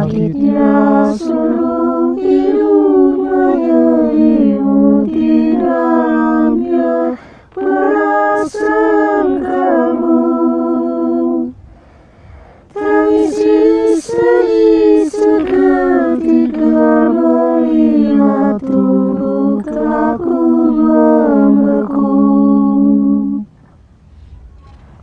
sakitnya seluruh